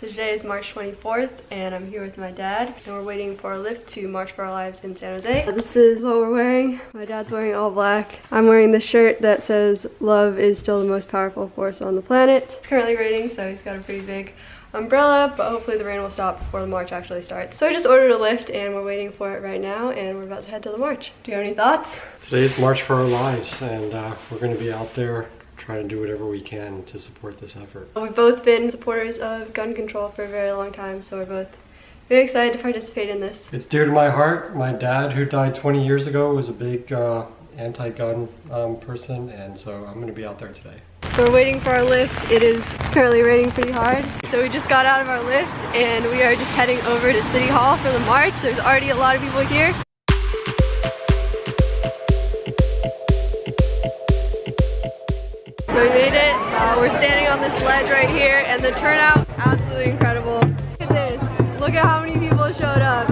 So today is March 24th and I'm here with my dad and we're waiting for our Lyft to March for Our Lives in San Jose. This is what we're wearing. My dad's wearing all black. I'm wearing the shirt that says love is still the most powerful force on the planet. It's currently raining so he's got a pretty big umbrella but hopefully the rain will stop before the march actually starts. So I just ordered a Lyft and we're waiting for it right now and we're about to head to the march. Do you have any thoughts? Today's March for Our Lives and uh, we're going to be out there trying to do whatever we can to support this effort. We've both been supporters of gun control for a very long time, so we're both very excited to participate in this. It's dear to my heart. My dad, who died 20 years ago, was a big uh, anti-gun um, person, and so I'm going to be out there today. So we're waiting for our Lyft. It is it's currently raining pretty hard. So we just got out of our Lyft, and we are just heading over to City Hall for the march. There's already a lot of people here. So we made it. Uh, we're standing on this ledge right here and the turnout, absolutely incredible. Look at this. Look at how many people showed up.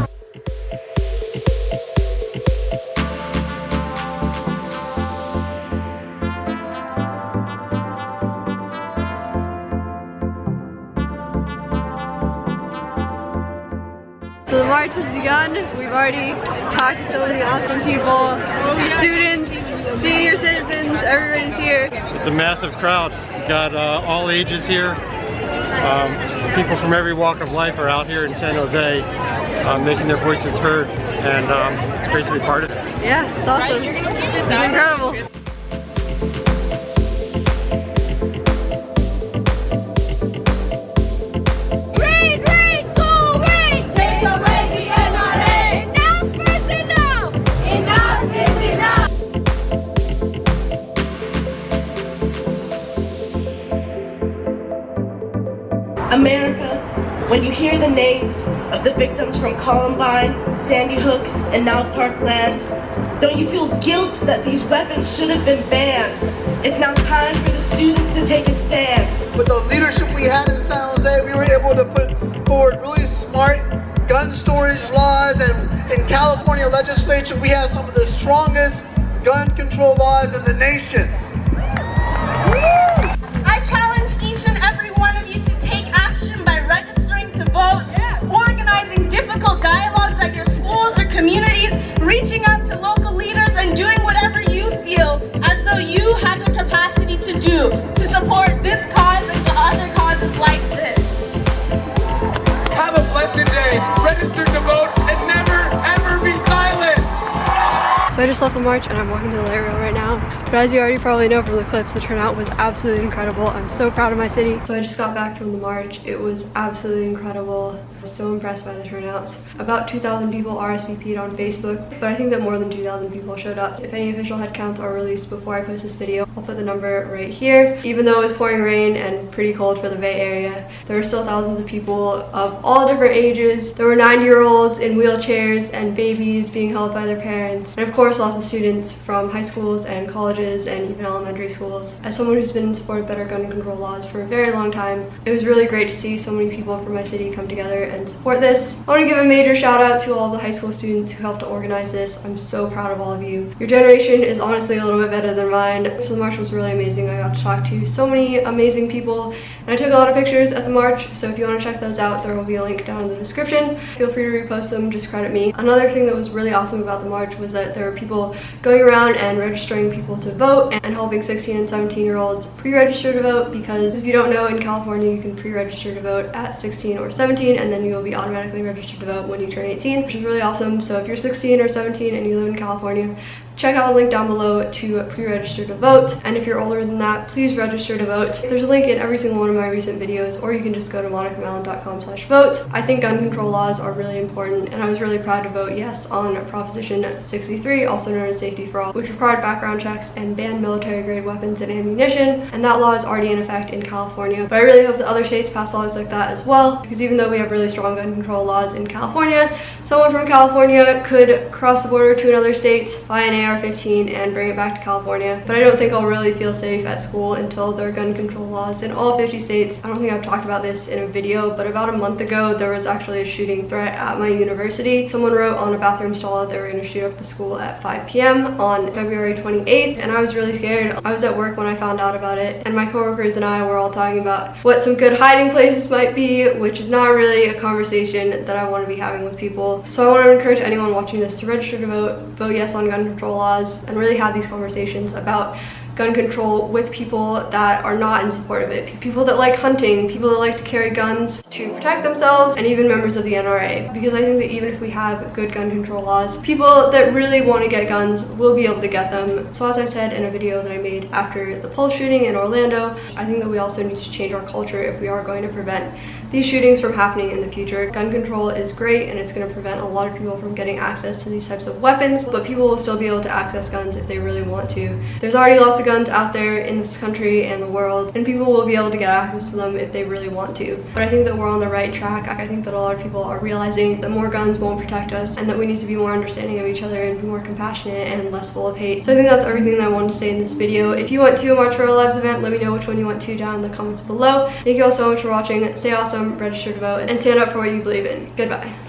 So the march has begun. We've already talked to so many awesome people, students, senior citizens, everybody's here. It's a massive crowd. We've got uh, all ages here. Um, people from every walk of life are out here in San Jose uh, making their voices heard and um, it's great to be part of it. Yeah, it's awesome. It's incredible. America, when you hear the names of the victims from Columbine, Sandy Hook, and now Parkland, don't you feel guilt that these weapons should have been banned? It's now time for the students to take a stand. With the leadership we had in San Jose, we were able to put forward really smart gun storage laws and in California legislature we have some of the strongest gun control laws in the nation. I challenge each and every dialogues at your schools or communities, reaching out to local leaders and doing whatever you feel as though you have the capacity to do to support this cause and other causes like this. Have a blessed day. Register to vote and never ever be silenced. So I just left the march and I'm walking to the light rail right now. But as you already probably know from the clips, the turnout was absolutely incredible. I'm so proud of my city. So I just got back from the march. It was absolutely incredible. I was so impressed by the turnouts. About 2,000 people RSVP'd on Facebook, but I think that more than 2,000 people showed up. If any official headcounts are released before I post this video, I'll put the number right here. Even though it was pouring rain and pretty cold for the Bay Area, there were still thousands of people of all different ages. There were 90-year-olds in wheelchairs and babies being held by their parents. And of course, course lots of students from high schools and colleges and even elementary schools. As someone who's been in support of better gun control laws for a very long time, it was really great to see so many people from my city come together and support this. I want to give a major shout out to all the high school students who helped to organize this. I'm so proud of all of you. Your generation is honestly a little bit better than mine. So the march was really amazing. I got to talk to so many amazing people and I took a lot of pictures at the march. So if you want to check those out, there will be a link down in the description. Feel free to repost them, just credit me. Another thing that was really awesome about the march was that there were people going around and registering people to vote and helping 16 and 17 year olds pre-register to vote because if you don't know in California you can pre-register to vote at 16 or 17 and then you will be automatically registered to vote when you turn 18 which is really awesome. So if you're 16 or 17 and you live in California check out the link down below to pre-register to vote. And if you're older than that please register to vote. There's a link in every single one of my recent videos or you can just go to monicamallon.com slash vote. I think gun control laws are really important and i was really proud to vote yes on proposition 63 also known as safety for all which required background checks and banned military grade weapons and ammunition and that law is already in effect in california. But i really hope that other states pass laws like that as well because even though we have really strong gun control laws in california someone from california could cross the border to another state buy an AR-15 and bring it back to California. But I don't think I'll really feel safe at school until there are gun control laws in all 50 states. I don't think I've talked about this in a video, but about a month ago, there was actually a shooting threat at my university. Someone wrote on a bathroom stall that they were going to shoot up the school at 5 p.m. on February 28th, and I was really scared. I was at work when I found out about it, and my coworkers and I were all talking about what some good hiding places might be, which is not really a conversation that I want to be having with people. So I want to encourage anyone watching this to register to vote, vote yes on gun control laws, and really have these conversations about gun control with people that are not in support of it. People that like hunting, people that like to carry guns to protect themselves, and even members of the NRA. Because I think that even if we have good gun control laws, people that really want to get guns will be able to get them. So as I said in a video that I made after the Pulse shooting in Orlando, I think that we also need to change our culture if we are going to prevent these shootings from happening in the future. Gun control is great and it's going to prevent a lot of people from getting access to these types of weapons, but people will still be able to access guns if they really want to. There's already lots of guns out there in this country and the world, and people will be able to get access to them if they really want to. But I think that we're on the right track. I think that a lot of people are realizing that more guns won't protect us and that we need to be more understanding of each other and be more compassionate and less full of hate. So I think that's everything that I wanted to say in this video. If you want to March for Our Lives event, let me know which one you want to down in the comments below. Thank you all so much for watching. Stay awesome, register to vote, and stand up for what you believe in. Goodbye.